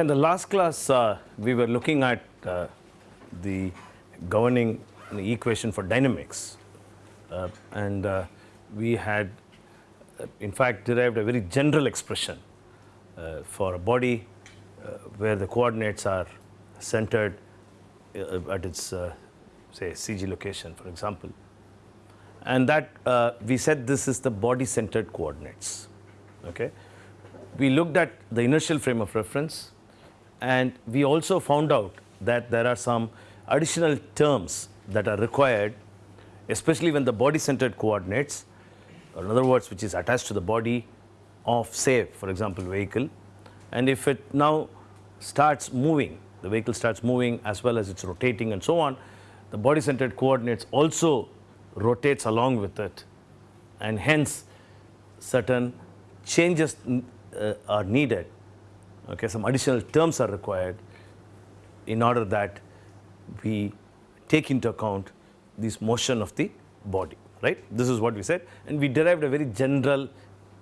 In the last class, uh, we were looking at uh, the governing equation for dynamics. Uh, and uh, we had, uh, in fact, derived a very general expression uh, for a body where the coordinates are centered at its, say, CG location, for example. And that we said this is the body centered coordinates. Okay? We looked at the inertial frame of reference and we also found out that there are some additional terms that are required, especially when the body centered coordinates, or in other words, which is attached to the body of, say, for example, vehicle. And if it now starts moving, the vehicle starts moving as well as it's rotating and so on, the body centered coordinates also rotates along with it. And hence, certain changes uh, are needed okay, some additional terms are required in order that we take into account this motion of the body, right? This is what we said and we derived a very general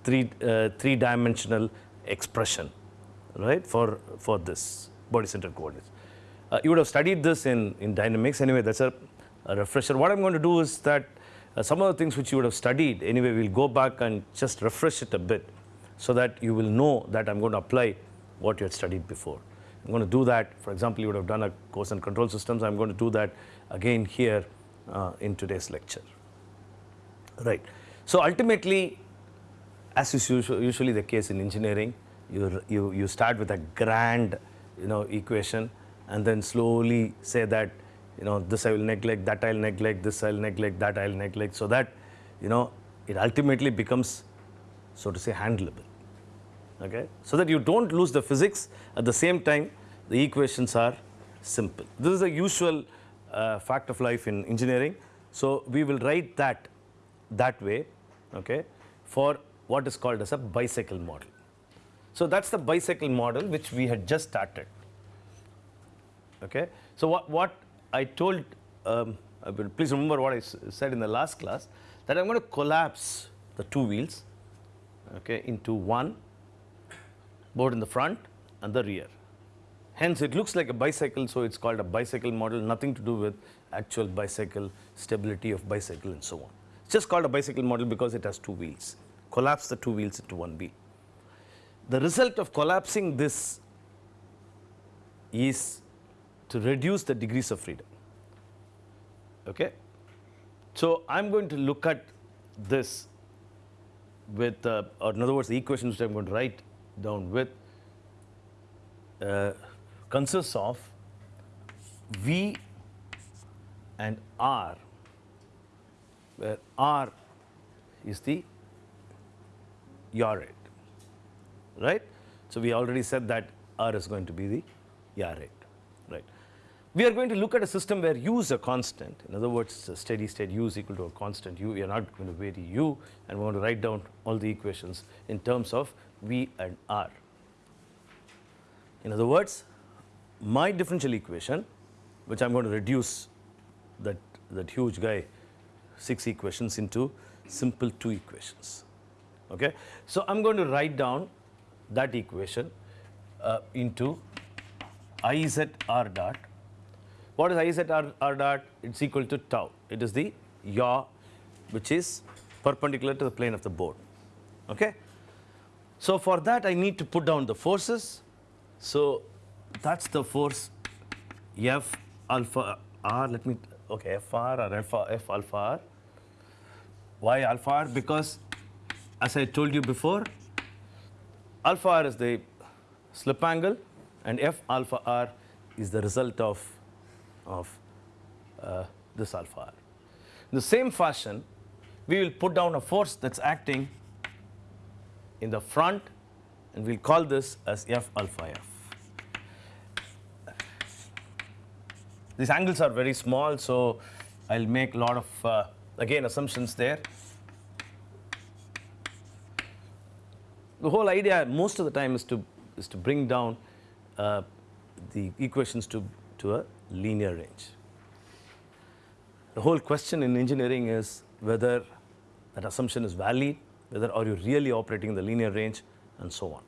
three, uh, three dimensional expression, right, for, for this body centered coordinates. Uh, you would have studied this in, in dynamics anyway, that's a, a refresher. What I'm going to do is that uh, some of the things which you would have studied anyway, we'll go back and just refresh it a bit so that you will know that I'm going to apply what you had studied before. I'm going to do that. For example, you would have done a course on control systems. I'm going to do that again here uh, in today's lecture. Right. So ultimately, as is usually the case in engineering, you, you, you start with a grand you know, equation and then slowly say that you know, this I will neglect, that I'll neglect, this I'll neglect, that I'll neglect, so that you know, it ultimately becomes, so to say, handleable okay, so that you don't lose the physics at the same time the equations are simple. This is a usual uh, fact of life in engineering. So, we will write that that way okay, for what is called as a bicycle model. So, that is the bicycle model which we had just started. Okay. So, what, what I told, um, please remember what I said in the last class that I am going to collapse the two wheels okay, into one both in the front and the rear. Hence, it looks like a bicycle, so it's called a bicycle model, nothing to do with actual bicycle, stability of bicycle and so on. It's just called a bicycle model because it has two wheels. Collapse the two wheels into one wheel. The result of collapsing this is to reduce the degrees of freedom. Okay? So, I am going to look at this with, uh, or in other words, the equations which I am going to write down with uh, consists of V and R, where R is the rate, right? So, we already said that R is going to be the rate, right? We are going to look at a system where u is a constant. In other words, steady state u is equal to a constant u. We are not going to vary u and we want to write down all the equations in terms of V and R. In other words, my differential equation, which I am going to reduce that, that huge guy 6 equations into simple 2 equations. Okay. So, I am going to write down that equation uh, into I z r dot. What is I z r, r dot? It is equal to tau. It is the yaw which is perpendicular to the plane of the board. Okay. So, for that I need to put down the forces. So, that is the force F alpha r, let me, okay, F r or F, F alpha r. Why alpha r? Because as I told you before, alpha r is the slip angle and F alpha r is the result of, of uh, this alpha r. In the same fashion, we will put down a force that is acting in the front and we will call this as f alpha f. These angles are very small, so I will make a lot of uh, again assumptions there. The whole idea most of the time is to is to bring down uh, the equations to, to a linear range. The whole question in engineering is whether that assumption is valid whether are you really operating in the linear range and so on.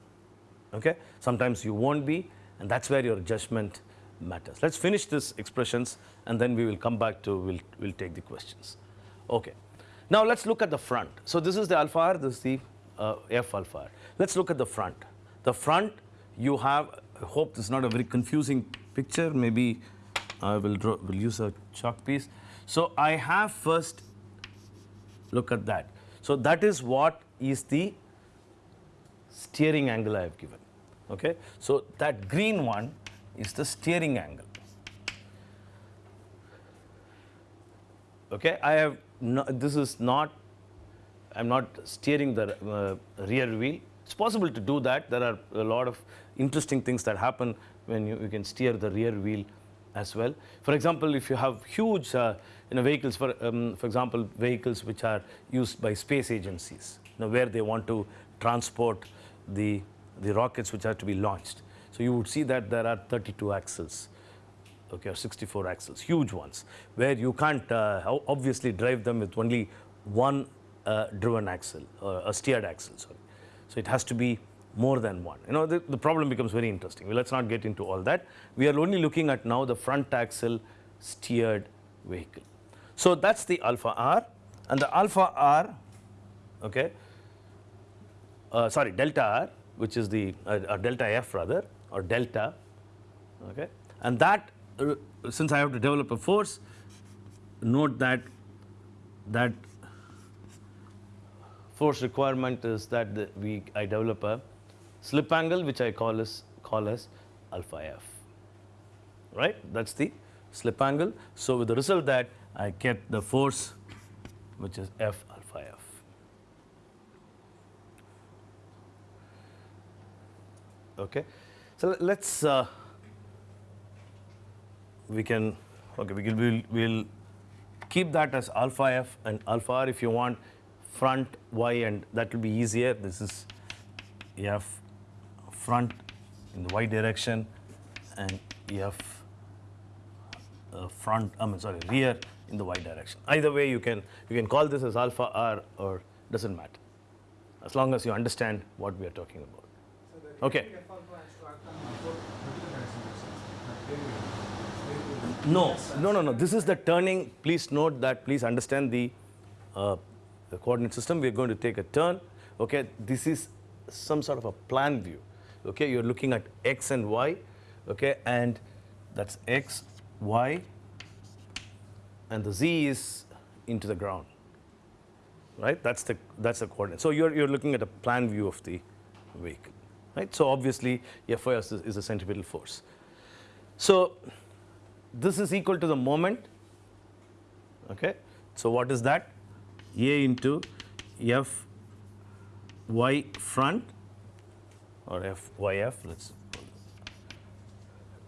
Okay? Sometimes you won't be and that's where your judgment matters. Let's finish this expressions and then we will come back to, we'll, we'll take the questions. Okay. Now let's look at the front. So this is the alpha r, this is the uh, f alpha r. Let's look at the front. The front, you have, I hope this is not a very confusing picture, maybe I will, draw, will use a chalk piece. So I have first, look at that. So that is what is the steering angle I have given. Okay? So that green one is the steering angle. Okay? I have, no, this is not, I am not steering the uh, rear wheel. It's possible to do that. There are a lot of interesting things that happen when you, you can steer the rear wheel as well. For example, if you have huge uh, you know, vehicles, for, um, for example, vehicles which are used by space agencies, you know, where they want to transport the, the rockets which are to be launched. So you would see that there are 32 axles, okay, or 64 axles, huge ones, where you can't uh, obviously drive them with only one uh, driven axle, or a steered axle, sorry. So it has to be more than one. You know, the, the problem becomes very interesting. Well, let's not get into all that. We are only looking at now the front axle steered vehicle. So that's the alpha r, and the alpha r, okay, uh, sorry, delta r, which is the uh, delta f rather, or delta, okay, and that uh, since I have to develop a force, note that that force requirement is that the, we I develop a slip angle which I call as call as alpha f, right? That's the slip angle. So with the result that I get the force which is f alpha f. Okay. So let's uh, we can okay we will we'll, keep that as alpha f and alpha r if you want front y and that will be easier. This is f front in the y direction and f uh, front I mean sorry rear in the y direction. Either way you can you can call this as alpha r or doesn't matter as long as you understand what we are talking about. Okay. No, no, no, no. This is the turning. Please note that. Please understand the, uh, the coordinate system. We are going to take a turn. Okay. This is some sort of a plan view. Okay. You're looking at x and y. Okay. And that's x, y, and the z is into the ground. Right. That's the that's the coordinate. So you're you're looking at a plan view of the vehicle. Right. So obviously, Fy is, is a centripetal force. So this is equal to the moment. Okay. So what is that? A into F y front or FYF. Let's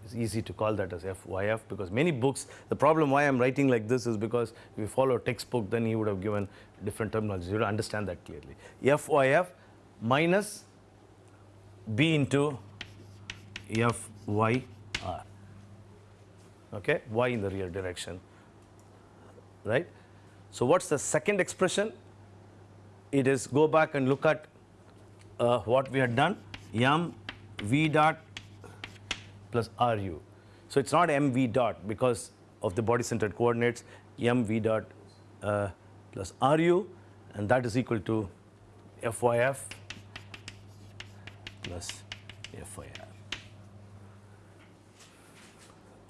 it's easy to call that as FYF because many books, the problem why I'm writing like this is because if you follow a textbook, then he would have given different terminology. You don't understand that clearly. FYF minus B into FYR okay, y in the rear direction, right. So what's the second expression? It is go back and look at uh, what we had done, m v dot plus ru. So it's not m v dot because of the body centered coordinates, m v dot uh, plus ru, and that is equal to fyf plus fyr.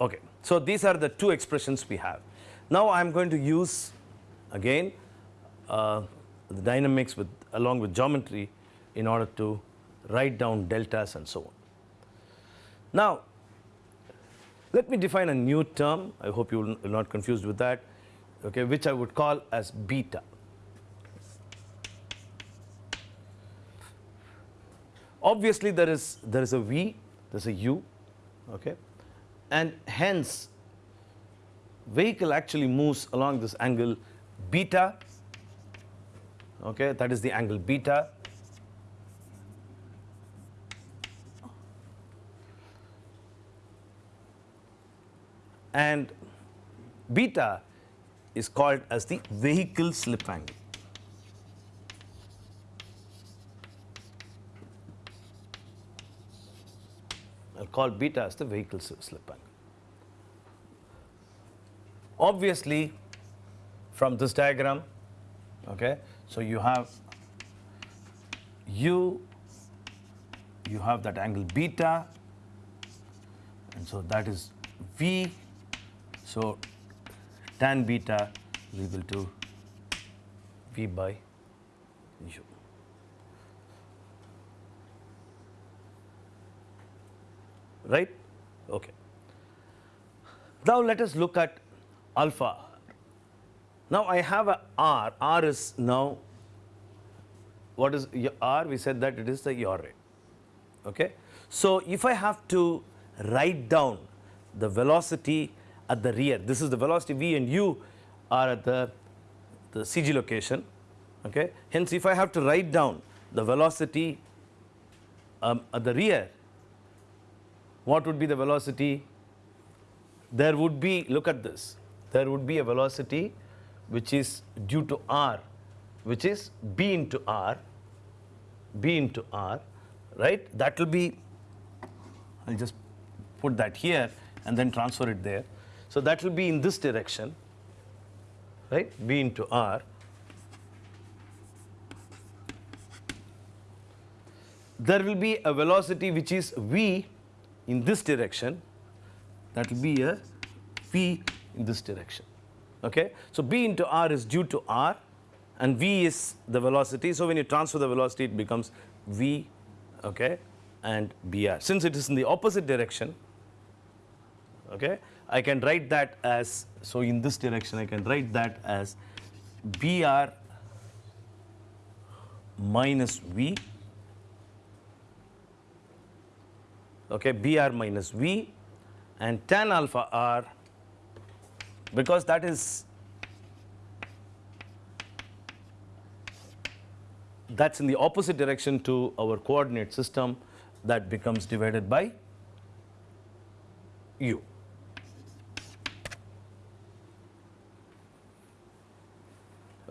Okay. So these are the two expressions we have. Now I'm going to use again uh, the dynamics with along with geometry in order to write down deltas and so on. Now let me define a new term. I hope you will not confused with that. Okay, which I would call as beta. Obviously there is there is a v, there's a u, okay, and hence vehicle actually moves along this angle beta okay that is the angle beta and beta is called as the vehicle slip angle I'll call beta as the vehicle slip angle. Obviously, from this diagram, okay, so you have u, you have that angle beta, and so that is v. So tan beta is equal to v by u. Right? Okay. Now let us look at alpha. Now I have a r. r is now what is r? We said that it is the rate. Okay. So if I have to write down the velocity at the rear, this is the velocity v and u are at the, the CG location. Okay. Hence, if I have to write down the velocity um, at the rear, what would be the velocity? There would be, look at this, there would be a velocity which is due to r, which is b into r, b into r, right? That will be, I'll just put that here and then transfer it there. So that will be in this direction, right? b into r. There will be a velocity which is v in this direction, that will be a v in this direction. Okay? So b into r is due to r and v is the velocity. So when you transfer the velocity, it becomes v okay, and br. Since it is in the opposite direction, okay, I can write that as, so in this direction, I can write that as br minus v okay, Br minus V and tan alpha R because that is that's in the opposite direction to our coordinate system that becomes divided by u.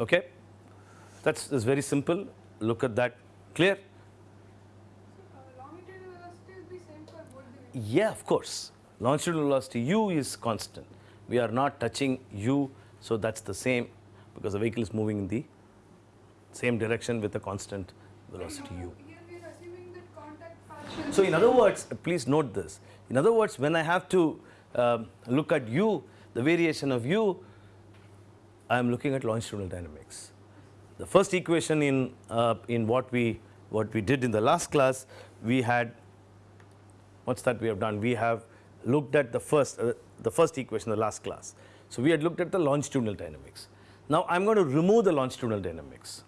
Okay, that's, very simple. Look at that. Clear? Yeah, of course. Longitudinal velocity u is constant. We are not touching u, so that's the same because the vehicle is moving in the same direction with a constant velocity u. So in other words, please note this. In other words, when I have to um, look at u, the variation of u, I am looking at longitudinal dynamics. The first equation in uh, in what we what we did in the last class, we had what's that we have done? We have looked at the first, uh, the first equation in the last class. So we had looked at the longitudinal dynamics. Now I'm going to remove the longitudinal dynamics.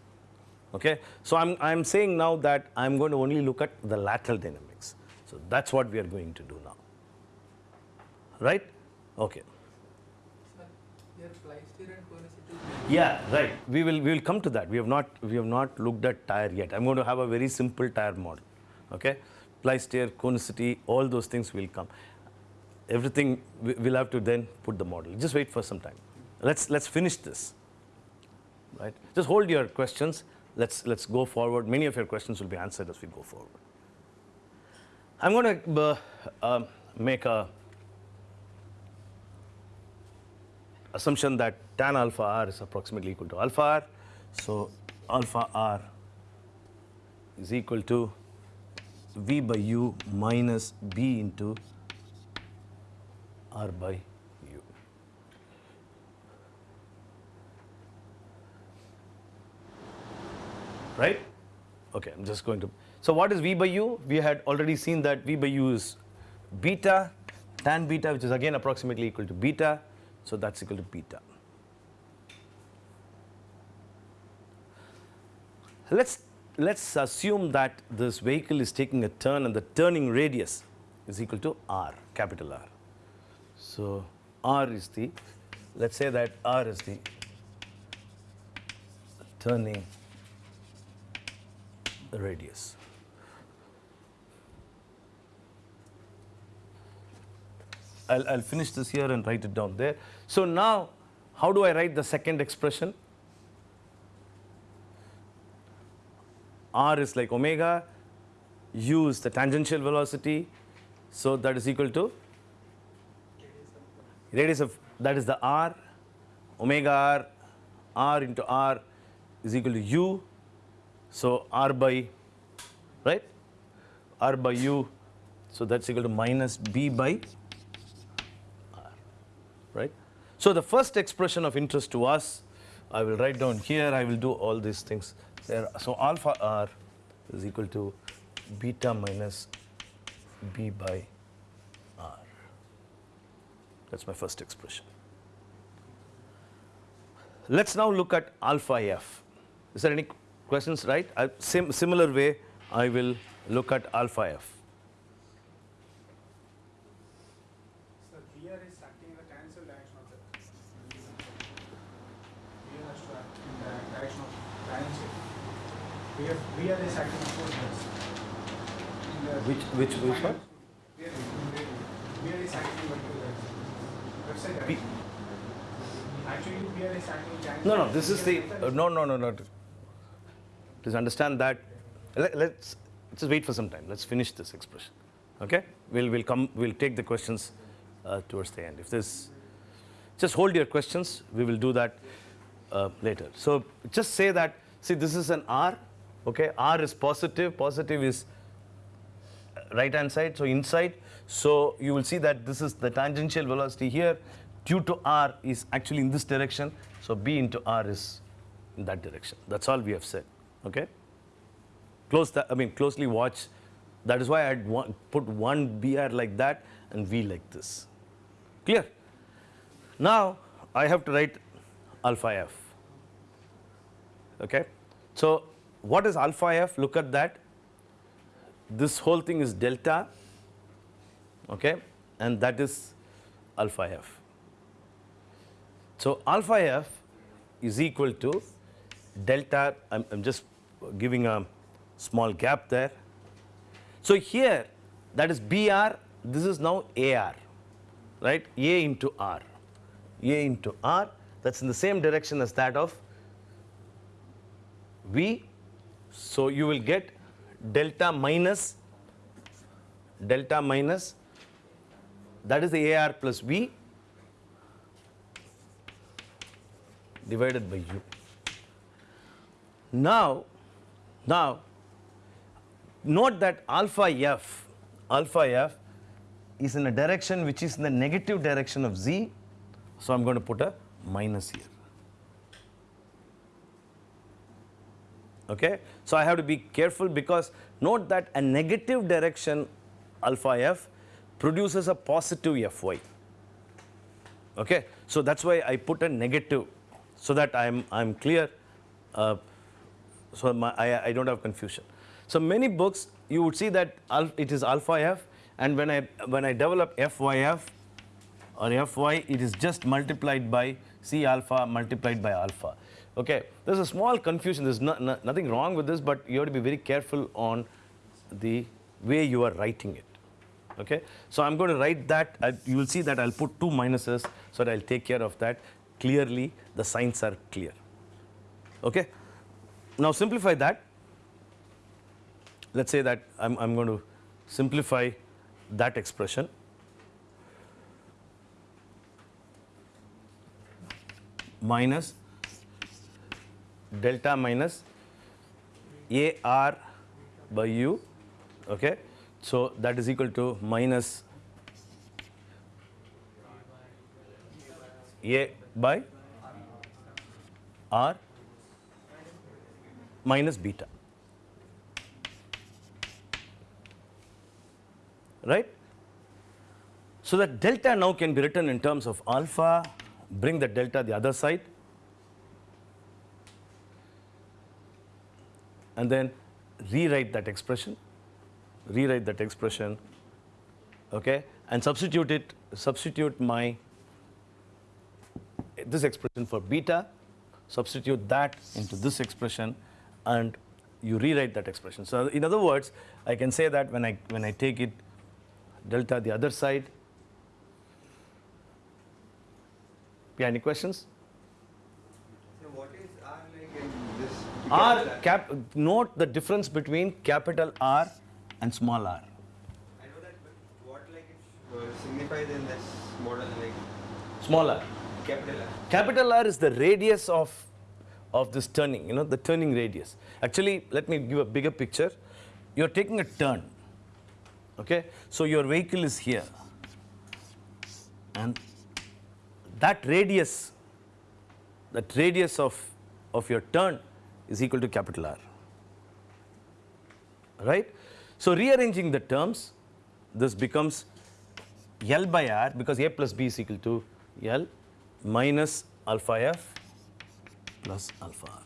Okay, so I'm I'm saying now that I'm going to only look at the lateral dynamics. So that's what we are going to do now. Right? Okay. Yeah, right. We will we will come to that. We have not we have not looked at tire yet. I'm going to have a very simple tire model. Okay ply-steer, conicity, all those things will come. Everything we'll have to then put the model. Just wait for some time. Let's let's finish this. Right? Just hold your questions. Let's let's go forward. Many of your questions will be answered as we go forward. I'm going to uh, uh, make a assumption that tan alpha r is approximately equal to alpha r. So alpha r is equal to V by U minus B into R by U. Right? Okay, I'm just going to. So what is V by U? We had already seen that V by U is beta, tan beta, which is again approximately equal to beta. So that's equal to beta. Let's let's assume that this vehicle is taking a turn and the turning radius is equal to r, capital R. So r is the, let's say that r is the turning radius. I'll, I'll finish this here and write it down there. So now, how do I write the second expression? r is like omega, u is the tangential velocity. So that is equal to radius of that is the r omega r r into r is equal to u. So r by right r by u. So that's equal to minus b by r right. So the first expression of interest to us I will write down here I will do all these things there. So alpha r is equal to beta minus b by r. That's my first expression. Let's now look at alpha f. Is there any questions, right? I, sim similar way, I will look at alpha f. So here is acting in the cancel direction of the here has to act in the direction of tangent. Here, here is acting opposite direction. In the Which which which one? Acting vertical direction. Left side Actually, acting tangent. No, no. This is the uh, no, no, no, no. Please understand that. Let, let's just wait for some time. Let's finish this expression. Okay? We'll we'll come. We'll take the questions uh, towards the end. If there's, just hold your questions. We will do that uh, later. So just say that. See, this is an R. Okay, R is positive. Positive is uh, right hand side, so inside. So you will see that this is the tangential velocity here due to r is actually in this direction. So b into r is in that direction. That's all we have said. Okay. Close that. I mean, closely watch. That is why I would put one br like that and v like this. Clear? Now I have to write alpha f. Okay. So what is alpha f? Look at that. This whole thing is delta okay? And that is alpha f. So alpha f is equal to delta i'm, I'm just giving a small gap there. So here that is br this is now ar right? A into r. A into r that's in the same direction as that of v so you will get delta minus delta minus that is the AR plus V divided by U. Now, now note that alpha F, alpha F is in a direction which is in the negative direction of Z. So I'm going to put a minus here. Okay? So I have to be careful because note that a negative direction alpha f produces a positive fy. Okay? So that's why I put a negative so that I'm, I'm clear, uh, so my, I, I don't have confusion. So many books you would see that it is alpha f and when I, when I develop fyf or fy it is just multiplied by c alpha multiplied by alpha. Okay, there's a small confusion. There's no, no, nothing wrong with this, but you have to be very careful on the way you are writing it. Okay, so I'm going to write that. You will see that I'll put two minuses, so that I'll take care of that. Clearly, the signs are clear. Okay, now simplify that. Let's say that I'm, I'm going to simplify that expression. minus delta minus AR by U. Okay. So that is equal to minus A by R minus beta. Right? So that delta now can be written in terms of alpha, bring the delta the other side, and then rewrite that expression, rewrite that expression, okay, and substitute it, substitute my this expression for beta, substitute that into this expression, and you rewrite that expression. So in other words, I can say that when I when I take it delta the other side. Yeah, any questions? So what is R like in this? R cap note the difference between capital R and small r. I know that, but what uh, signifies in this model like Small r. capital R? Capital R is the radius of, of this turning, you know, the turning radius. Actually, let me give a bigger picture. You're taking a turn, okay? So your vehicle is here. And that radius, that radius of, of your turn is equal to capital R, right? So rearranging the terms, this becomes L by R because A plus B is equal to L minus alpha F plus alpha R.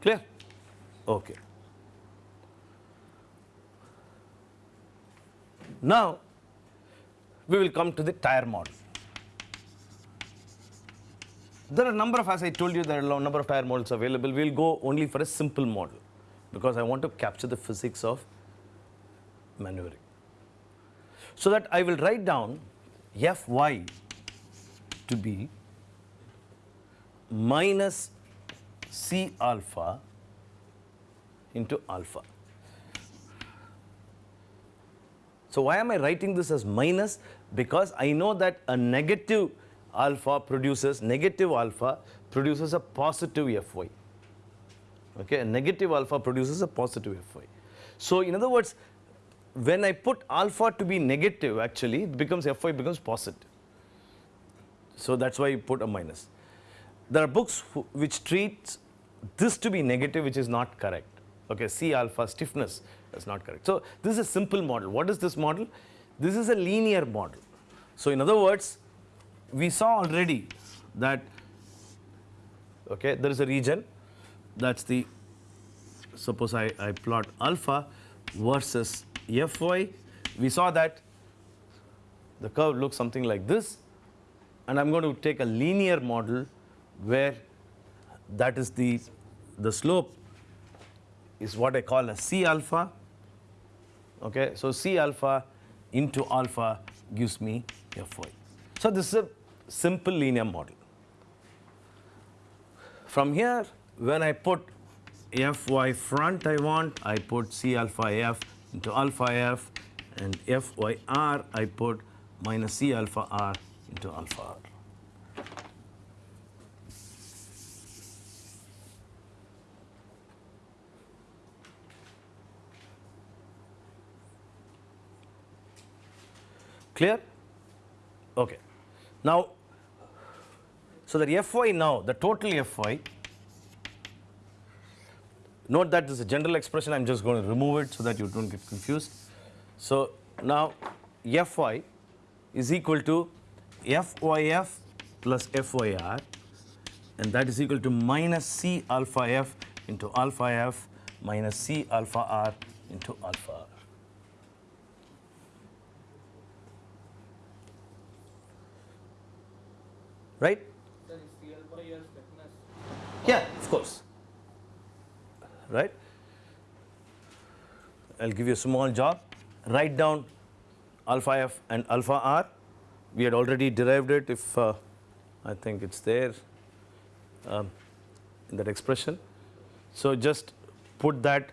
Clear? Okay. Now, we will come to the tire model. There are a number of, as I told you, there are a number of tire models available. We'll go only for a simple model because I want to capture the physics of maneuvering. So that I will write down Fy to be minus C alpha into alpha. So why am I writing this as minus? Because I know that a negative alpha produces, negative alpha produces a positive Fy. Okay, a negative alpha produces a positive Fy. So in other words, when I put alpha to be negative, actually, it becomes Fy becomes positive. So that's why you put a minus. There are books which treat this to be negative, which is not correct. Okay, C alpha stiffness is not correct. So this is a simple model. What is this model? This is a linear model. So in other words, we saw already that okay, there is a region that's the suppose I, I plot alpha versus Fy. We saw that the curve looks something like this and I'm going to take a linear model where that is the, the slope is what I call a C alpha. Okay, so C alpha into alpha gives me Fy. So this is a simple linear model. From here, when I put Fy front I want, I put C alpha F into alpha F and Fyr I put minus C alpha R into alpha R. Clear? Okay. Now, so that Fy now, the total Fy, note that this is a general expression, I'm just going to remove it so that you don't get confused. So now Fy is equal to Fyf plus Fyr and that is equal to minus C alpha f into alpha f minus C alpha r into alpha r. Right? Yeah, of course. Right? I'll give you a small job. Write down alpha f and alpha r. We had already derived it if uh, I think it's there um, in that expression. So just put that.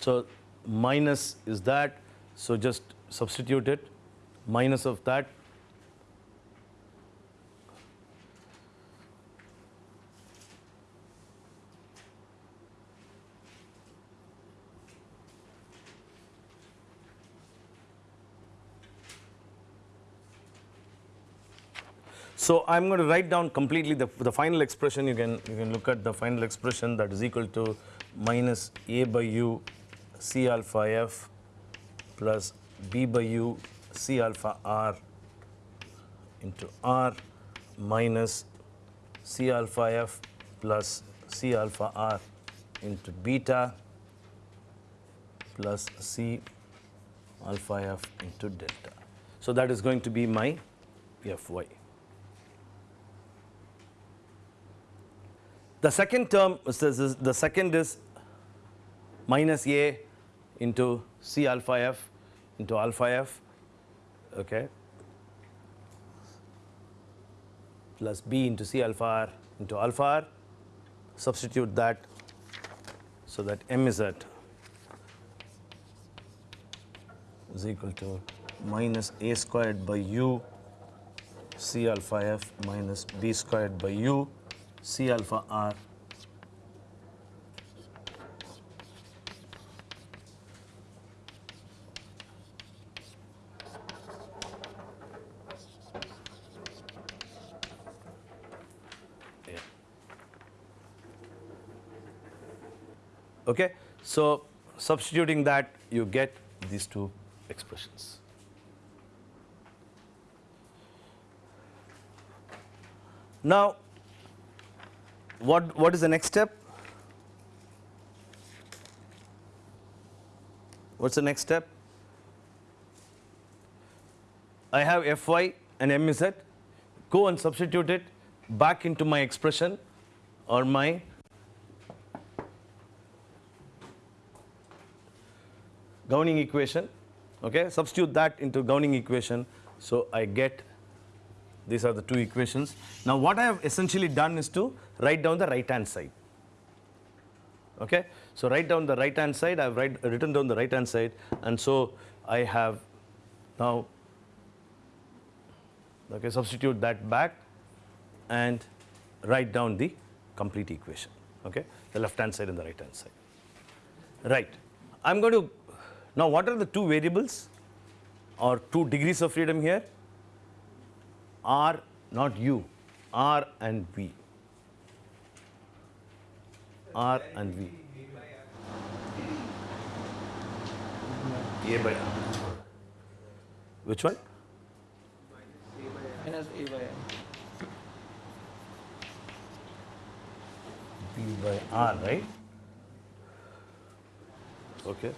So minus is that. So just substitute it. Minus of that So I'm going to write down completely the, the final expression. You can you can look at the final expression that is equal to minus a by u c alpha f plus b by u c alpha r into r minus c alpha f plus c alpha r into beta plus c alpha f into delta. So that is going to be my fy. The second term, the second is minus a into c alpha f into alpha f, okay. plus b into c alpha r into alpha r. Substitute that so that m is at is equal to minus a squared by u c alpha f minus b squared by u c alpha r Okay, so substituting that, you get these two expressions. Now, what, what is the next step? What's the next step? I have Fy and Mz. Go and substitute it back into my expression or my governing equation. Okay, substitute that into governing equation. So I get these are the two equations. Now what I have essentially done is to write down the right hand side. Okay, so write down the right hand side. I've write, written down the right hand side, and so I have now okay substitute that back and write down the complete equation. Okay, the left hand side and the right hand side. Right. I'm going to now what are the two variables or two degrees of freedom here? R, not U, R and V. R and V. A by R. Which one? minus a by m. B by R, right? Okay.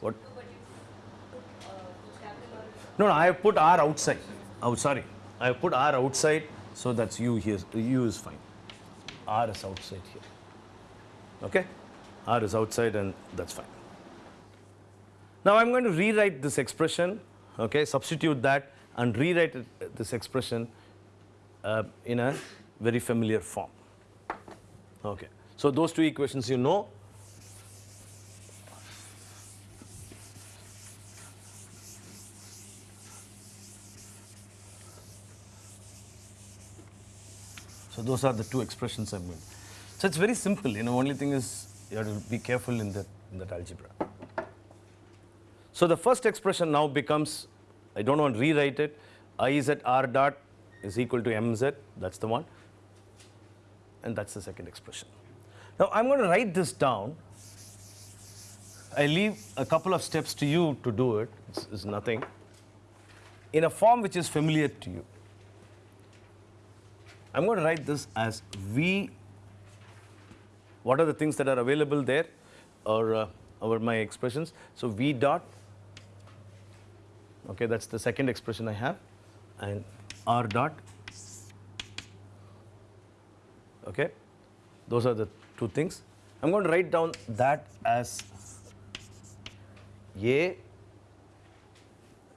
What? No, no, I have put R outside. Oh, sorry. I have put R outside, so that's U here. U is fine. R is outside here. Okay? R is outside, and that's fine. Now I'm going to rewrite this expression, okay, substitute that and rewrite it, this expression uh, in a very familiar form. Okay. So those two equations you know. Those are the two expressions I'm going. So it's very simple. You know, only thing is you have to be careful in that in that algebra. So the first expression now becomes, I don't want to rewrite it, I z r dot is equal to mz, that's the one, and that's the second expression. Now I'm going to write this down. I leave a couple of steps to you to do it, it's, it's nothing, in a form which is familiar to you. I'm going to write this as V, what are the things that are available there, or uh, over my expressions. So V dot Okay, that's the second expression I have, and r dot. Okay, those are the two things. I'm going to write down that as a.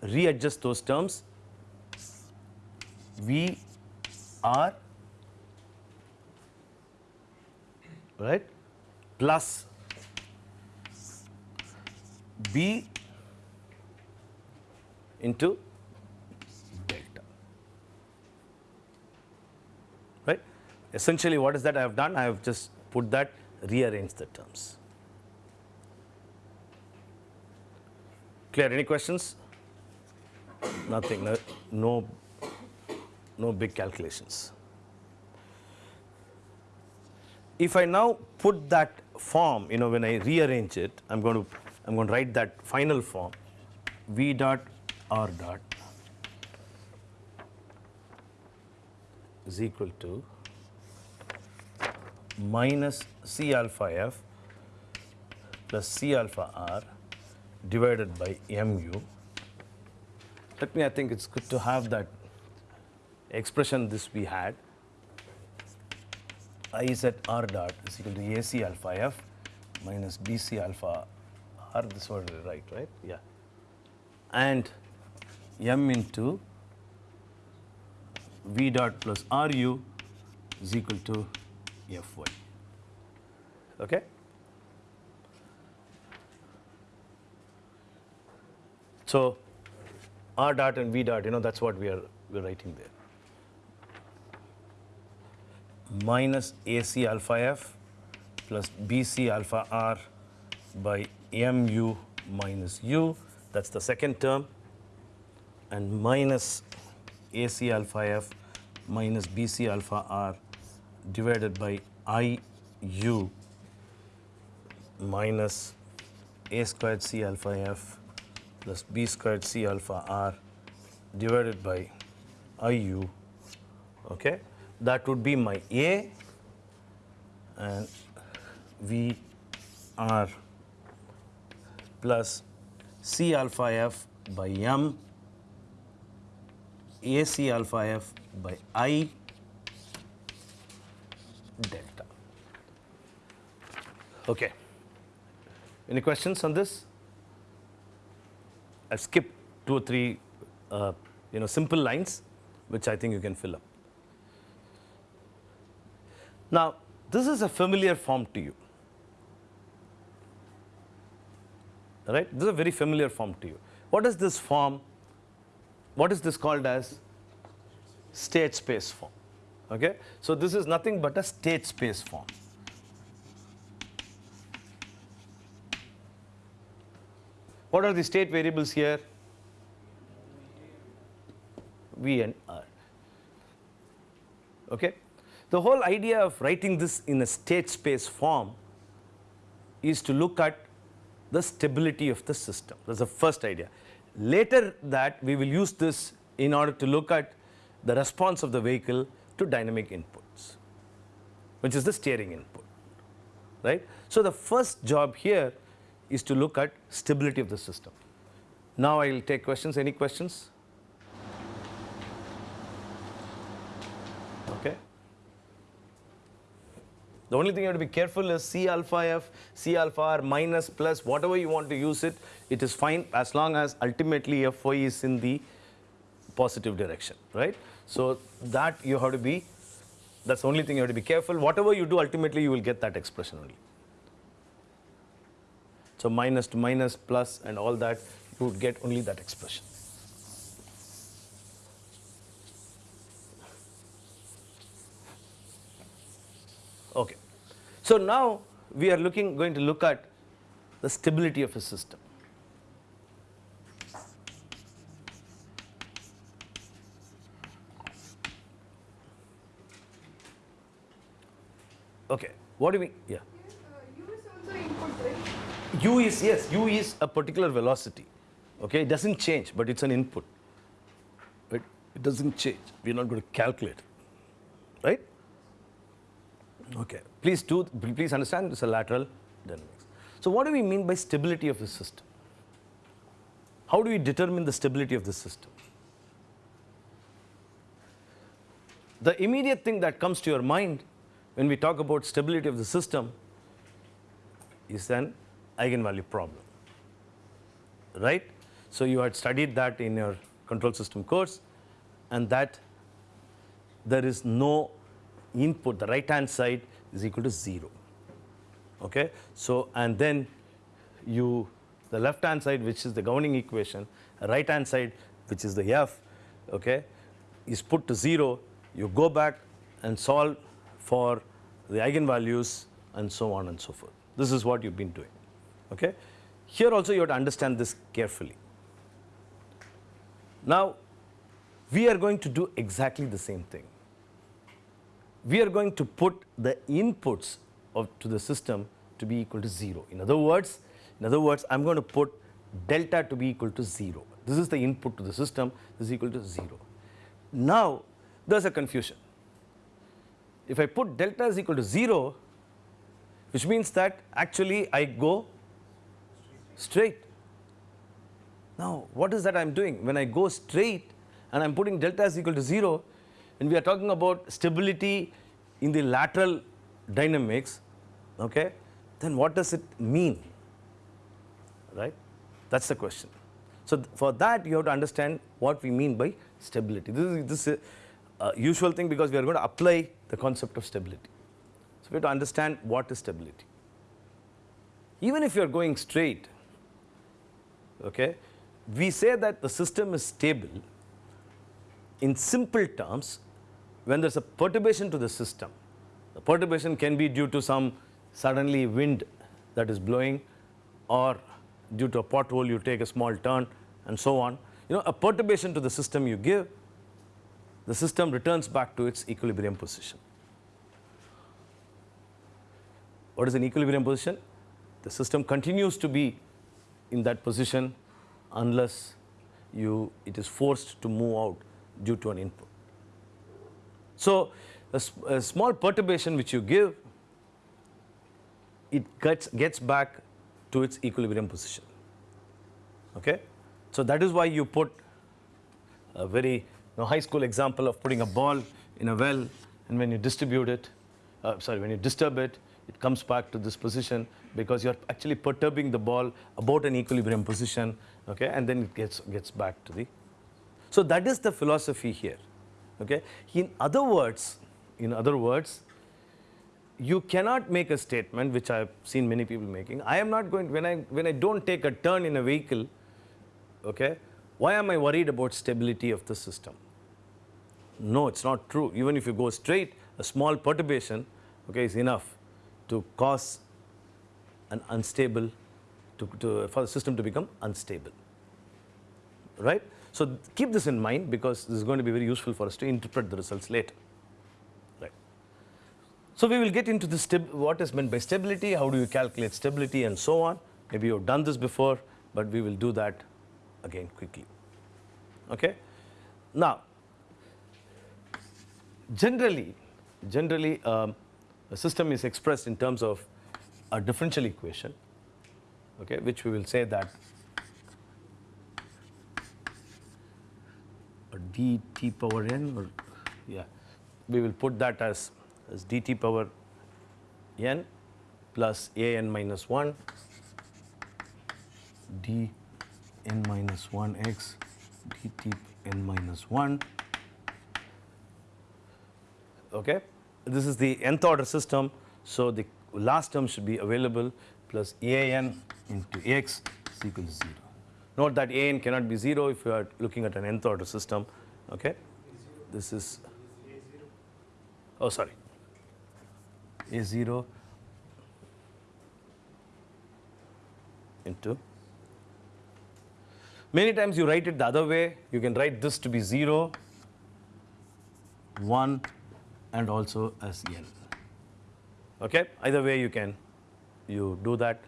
Readjust those terms. V r right plus b into delta. Right? Essentially, what is that I have done? I have just put that, rearranged the terms. Clear? Any questions? Nothing. No, no, no big calculations. If I now put that form, you know, when I rearrange it, I'm going to, I'm going to write that final form, v dot r dot is equal to minus C alpha f plus C alpha r divided by mu. Let me, I think it's good to have that expression this we had. I r dot is equal to AC alpha f minus BC alpha r, this was right, right? Yeah. And m into v dot plus ru is equal to fy. Okay? So, r dot and v dot, you know, that's what we are we're writing there. Minus AC alpha f plus BC alpha r by mu minus u, that's the second term, and minus AC alpha f minus BC alpha r divided by I u minus a squared C alpha f plus b squared C alpha r divided by I u. Okay? That would be my A and V r plus C alpha f by m AC alpha f by I delta. Okay. Any questions on this? I'll skip two or three, uh, you know, simple lines, which I think you can fill up. Now, this is a familiar form to you. Right? This is a very familiar form to you. What is this form? What is this called as? State space form. Okay? So, this is nothing but a state space form. What are the state variables here? V and R. Okay? The whole idea of writing this in a state space form is to look at the stability of the system. That's the first idea. Later that we will use this in order to look at the response of the vehicle to dynamic inputs, which is the steering input, right. So, the first job here is to look at stability of the system. Now, I will take questions. Any questions? Okay. The only thing you have to be careful is C alpha f, C alpha r minus plus whatever you want to use it, it is fine as long as ultimately Fy is in the positive direction, right. So, that you have to be, that's the only thing you have to be careful. Whatever you do ultimately you will get that expression only. So, minus to minus plus and all that you would get only that expression. Okay. So, now we are looking going to look at the stability of a system. Okay. What do we yeah. U is also input, right? u is yes u is a particular velocity okay it doesn't change but it's an input but it doesn't change we're not going to calculate it right okay. Please do please understand it's a lateral dynamics. So what do we mean by stability of the system? How do we determine the stability of the system? The immediate thing that comes to your mind when we talk about stability of the system is an eigenvalue problem, right? So, you had studied that in your control system course and that there is no input, the right hand side is equal to 0, okay? So, and then you, the left hand side which is the governing equation, right hand side which is the f, okay, is put to 0, you go back and solve for the eigenvalues and so on and so forth. This is what you've been doing. Okay? Here also you have to understand this carefully. Now, we are going to do exactly the same thing. We are going to put the inputs of, to the system to be equal to 0. In other words, in other words, I'm going to put delta to be equal to 0. This is the input to the system, this is equal to 0. Now, there's a confusion. If I put delta is equal to 0, which means that actually I go straight. Now, what is that I am doing? When I go straight and I am putting delta is equal to 0, and we are talking about stability in the lateral dynamics, okay, then what does it mean? Right? That's the question. So, th for that you have to understand what we mean by stability. This is, this is uh, usual thing because we are going to apply the concept of stability. So we have to understand what is stability. Even if you are going straight, okay, we say that the system is stable in simple terms when there's a perturbation to the system. The perturbation can be due to some suddenly wind that is blowing or due to a pothole you take a small turn and so on. You know, a perturbation to the system you give, the system returns back to its equilibrium position. What is an equilibrium position? The system continues to be in that position unless you, it is forced to move out due to an input. So, a, a small perturbation which you give, it gets, gets back to its equilibrium position. Okay? So, that is why you put a very you know, high school example of putting a ball in a well and when you distribute it, uh, sorry, when you disturb it, it comes back to this position because you're actually perturbing the ball about an equilibrium position, okay, and then it gets, gets back to the. So that is the philosophy here, okay. In other words, in other words, you cannot make a statement which I've seen many people making. I am not going, when I, when I don't take a turn in a vehicle, okay, why am I worried about stability of the system? No, it's not true. Even if you go straight, a small perturbation, okay, is enough to cause an unstable, to, to, for the system to become unstable, right? So keep this in mind because this is going to be very useful for us to interpret the results later, right? So we will get into the what is meant by stability, how do you calculate stability and so on. Maybe you've done this before, but we will do that again quickly, okay? Now, generally, generally um, a system is expressed in terms of a differential equation, okay, which we will say that dt power n or yeah, we will put that as, as dt power n plus a n minus 1 d n minus 1 x dt n minus 1 okay this is the nth order system. So, the last term should be available plus an into x is equal to 0. Note that an cannot be 0 if you are looking at an nth order system. Okay. This is, oh sorry, a0 into, many times you write it the other way, you can write this to be 0, 1, and also as n. Okay? Either way you can, you do that,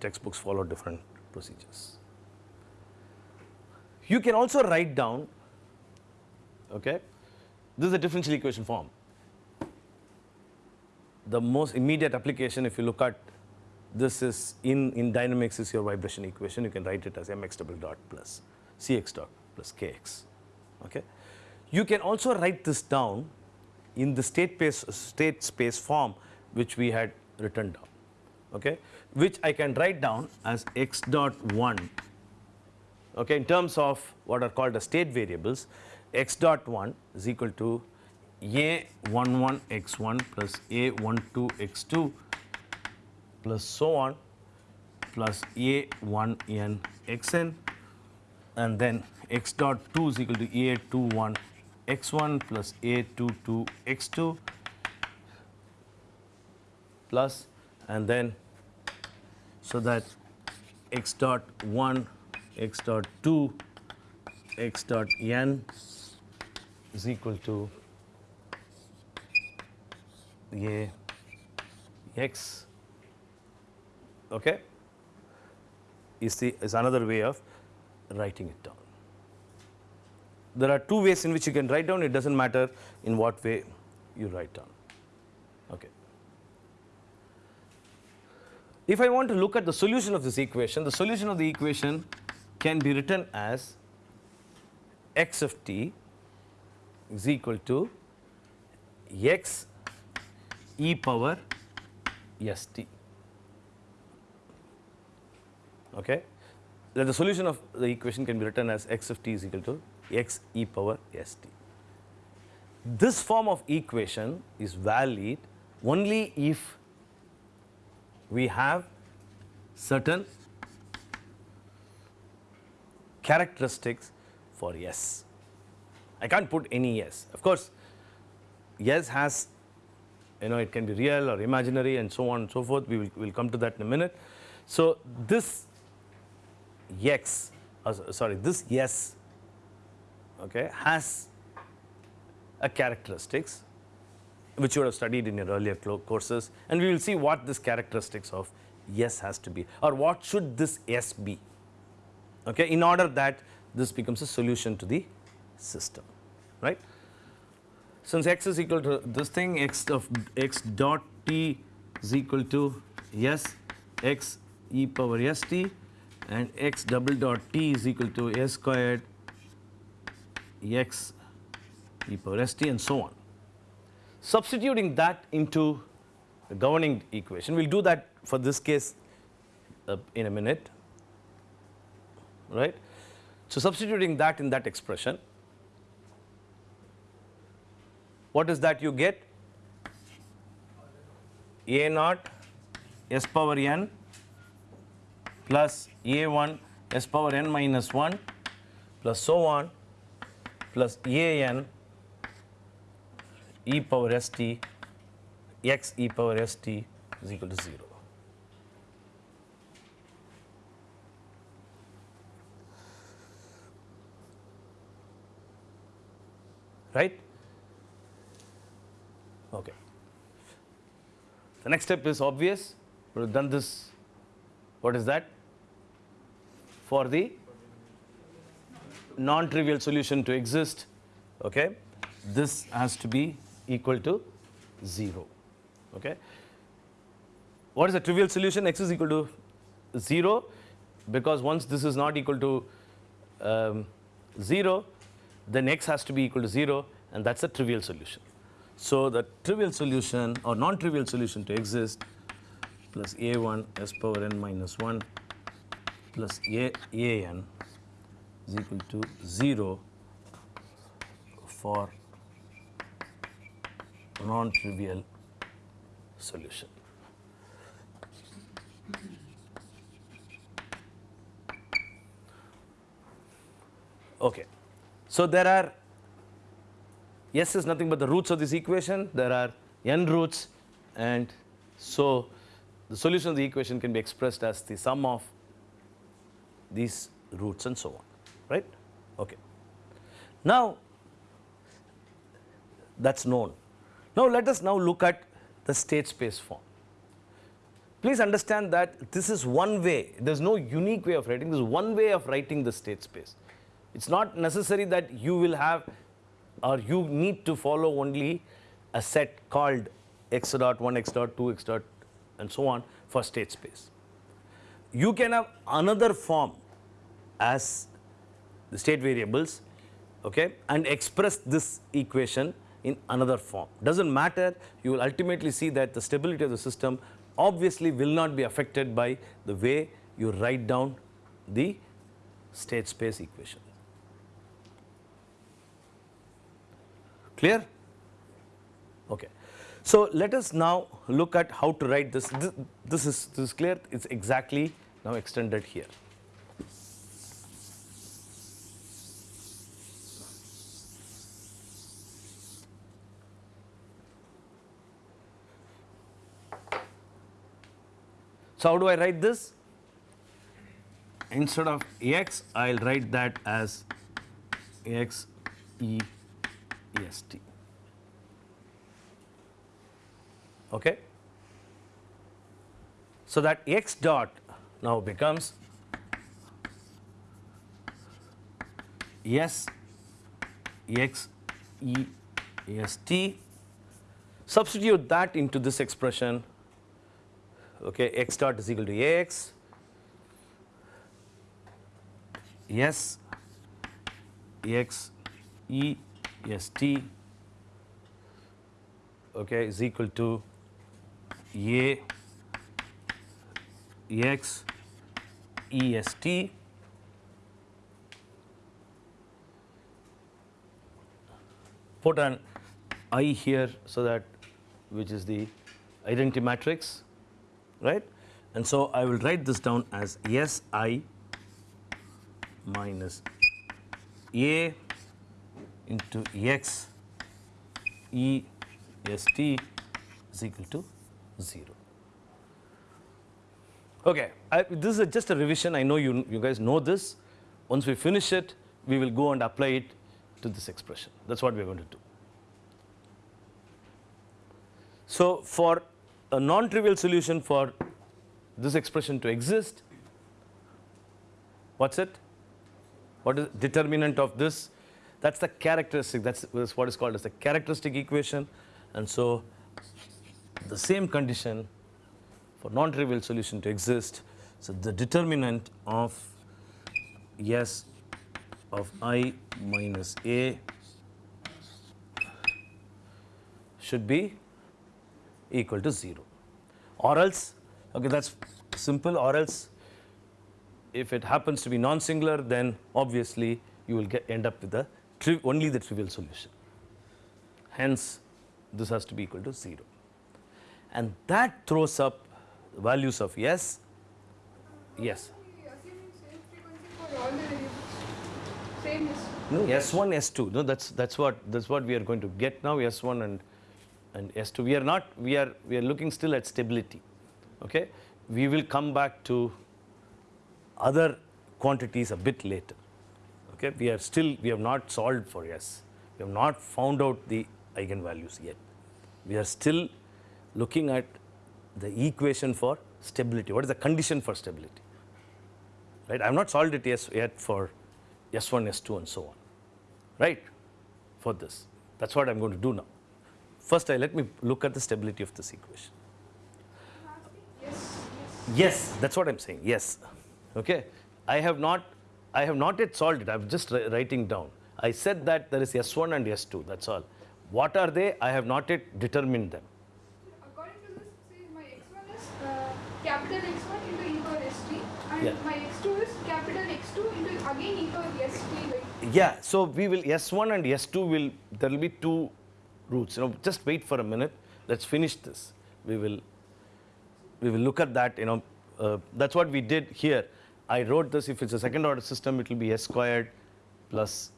textbooks follow different procedures. You can also write down, okay, this is a differential equation form. The most immediate application if you look at this is in, in dynamics is your vibration equation, you can write it as mx double dot plus cx dot plus kx. Okay? You can also write this down in the state space, state space form which we had written down, okay, which I can write down as x dot 1 okay, in terms of what are called the state variables x dot 1 is equal to a 1 1 x 1 plus a 1 2 x 2 plus so on plus a 1 n x n. And then x dot 2 is equal to a 2 1 x1 plus a 2 2 x2 plus and then so that x dot 1 x dot 2 x dot n is equal to a x okay is the is another way of writing it down there are two ways in which you can write down, it does not matter in what way you write down. Okay. If I want to look at the solution of this equation, the solution of the equation can be written as x of t is equal to x e power s t. Okay. That the solution of the equation can be written as x of t is equal to x e power s t. this form of equation is valid only if we have certain characteristics for S. I can't put any S. Of course, S has you know it can be real or imaginary and so on and so forth. We will we'll come to that in a minute. So, this X uh, sorry this S okay, has a characteristics which you would have studied in your earlier courses and we will see what this characteristics of S has to be or what should this S be okay, in order that this becomes a solution to the system right. Since x is equal to this thing x of x dot t is equal to s x e power s t and x double dot t is equal to s squared x e power s t and so on. Substituting that into the governing equation, we will do that for this case uh, in a minute, right. So, substituting that in that expression, what is that you get? A naught s power n plus a 1 s power n minus 1 plus so on plus a n e power s t x e power s t is equal to 0. Right? Okay. The next step is obvious. We have done this. What is that? For the non-trivial solution to exist, okay, this has to be equal to 0. Okay. What is the trivial solution? x is equal to 0 because once this is not equal to um, 0, then x has to be equal to 0 and that is a trivial solution. So, the trivial solution or non-trivial solution to exist plus a1 s power n minus 1 plus a, a n is equal to 0 for non-trivial solution. Okay. So, there are S is nothing but the roots of this equation, there are n roots and so the solution of the equation can be expressed as the sum of these roots and so on, right. Okay. Now, that is known. Now, let us now look at the state space form. Please understand that this is one way, there is no unique way of writing, this is one way of writing the state space. It is not necessary that you will have or you need to follow only a set called x dot 1, x dot 2, x dot and so on for state space. You can have another form as the state variables okay, and express this equation in another form. Does not matter, you will ultimately see that the stability of the system obviously will not be affected by the way you write down the state space equation. Clear? Okay. So, let us now look at how to write this. This, this is this is clear. It is exactly now extended here. So, how do I write this? Instead of x, I will write that as x e e s t. Okay? So, that x dot now becomes s x e s t. Substitute that into this expression okay, x dot is equal to Ax, S x E S T okay, is equal to A x E S T put an I here so that which is the identity matrix, right? And so I will write this down as Si minus A into X E S T is equal to 0. Okay, I, this is just a revision. I know you, you guys know this. Once we finish it, we will go and apply it to this expression. That's what we are going to do. So, for a non-trivial solution for this expression to exist, what's it? What is determinant of this? That's the characteristic. That's, what is called as the characteristic equation. And so, the same condition for non-trivial solution to exist. So, the determinant of S of i minus a should be equal to 0 or else okay that's simple or else if it happens to be non-singular then obviously you will get end up with the tri only the trivial solution hence this has to be equal to 0 and that throws up values of yes is. No, S1, S2. No, that's that's what that's what we are going to get now. S1 and and S2. We are not. We are we are looking still at stability. Okay. We will come back to other quantities a bit later. Okay. We are still we have not solved for S. We have not found out the eigenvalues yet. We are still looking at the equation for stability. What is the condition for stability? Right. I have not solved it yes, yet for S1, S2 and so on, right, for this. That is what I am going to do now. First, I let me look at the stability of this equation. Yes, yes. Yes, that is what I am saying, yes, okay. I have not, I have not yet solved it, I am just writing down. I said that there is S1 and S2, that is all. What are they? I have not yet determined them. According to this, see my x1 is uh, capital X1 into e power st and Yeah. my x2 is capital X2 into again e power st. Right? Yeah, so we will S1 and S2 will there will be two roots. You know, just wait for a minute. Let's finish this. We will we will look at that. You know, uh, that's what we did here. I wrote this. If it's a second order system, it will be s squared plus.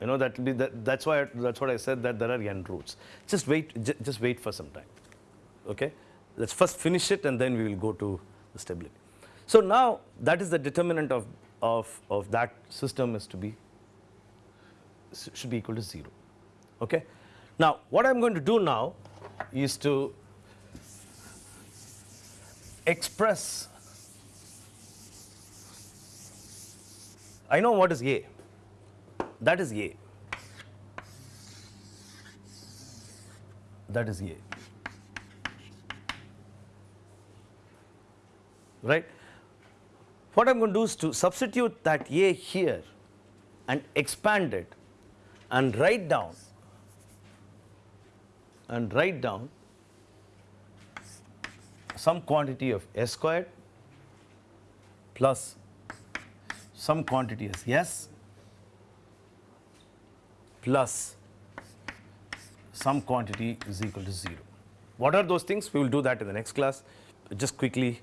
You know, that will be that, that's why that's what I said that there are n roots. Just wait. Just wait for some time. Okay. Let's first finish it and then we will go to the stability. So now that is the determinant of of of that system is to be should be equal to 0. Okay? Now, what I am going to do now is to express, I know what is A, that is A, that is A, right? What I am going to do is to substitute that A here and expand it and write down and write down some quantity of s squared plus some quantity as s plus some quantity is equal to 0. What are those things? We will do that in the next class. Just quickly,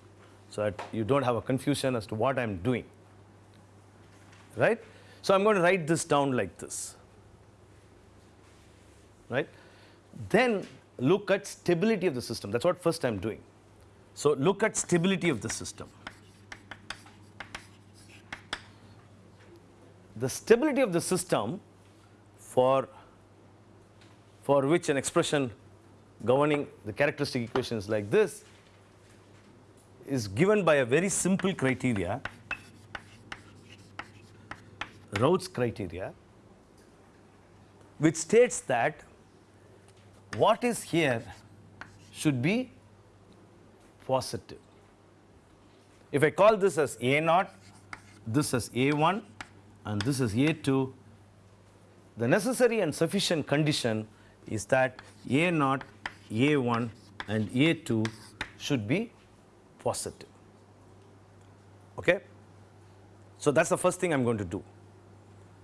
so that you don't have a confusion as to what I am doing. Right? So I'm going to write this down like this. Right? Then look at stability of the system. That's what first I'm doing. So look at stability of the system. The stability of the system for for which an expression governing the characteristic equation is like this is given by a very simple criteria Routh's criteria which states that what is here should be positive. If I call this as A naught, this as A1 and this is A2, the necessary and sufficient condition is that A0, A1 and A2 should be positive. Okay? So that's the first thing I'm going to do.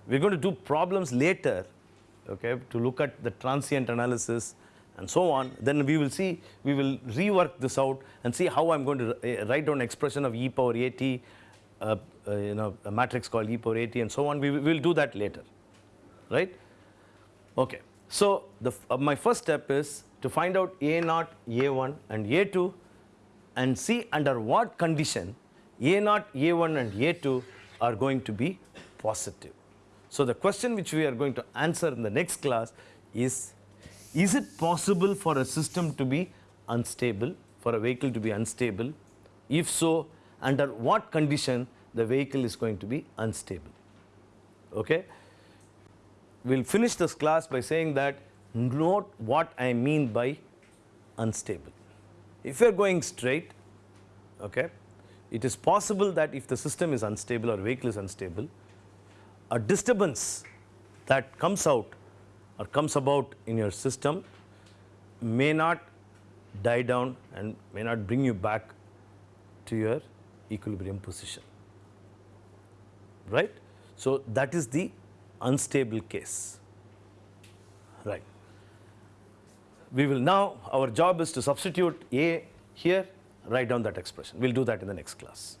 We're going to do problems later okay, to look at the transient analysis and so on, then we will see, we will rework this out and see how I'm going to uh, write down expression of e power at, uh, uh, you know, a matrix called e power at and so on. We will do that later, right? Okay. So, the, uh, my first step is to find out A naught, A1 and A2 and see under what condition A naught, A1 and A2 are going to be positive. So, the question which we are going to answer in the next class is, is it possible for a system to be unstable, for a vehicle to be unstable? If so, under what condition the vehicle is going to be unstable? Okay? We'll finish this class by saying that note what I mean by unstable. If you're going straight, okay, it is possible that if the system is unstable or vehicle is unstable, a disturbance that comes out or comes about in your system may not die down and may not bring you back to your equilibrium position. Right? So, that is the unstable case. Right. We will now, our job is to substitute A here, write down that expression. We will do that in the next class.